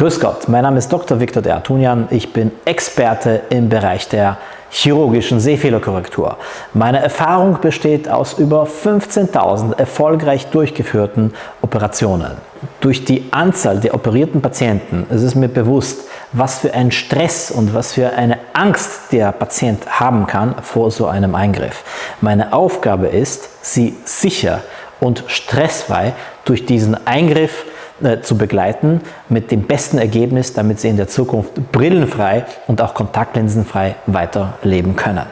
Grüß Gott, mein Name ist Dr. Viktor de Artunian. Ich bin Experte im Bereich der chirurgischen Sehfehlerkorrektur. Meine Erfahrung besteht aus über 15.000 erfolgreich durchgeführten Operationen. Durch die Anzahl der operierten Patienten ist es mir bewusst, was für ein Stress und was für eine Angst der Patient haben kann vor so einem Eingriff. Meine Aufgabe ist, sie sicher und stressfrei durch diesen Eingriff äh, zu begleiten mit dem besten Ergebnis, damit sie in der Zukunft brillenfrei und auch kontaktlinsenfrei weiterleben können.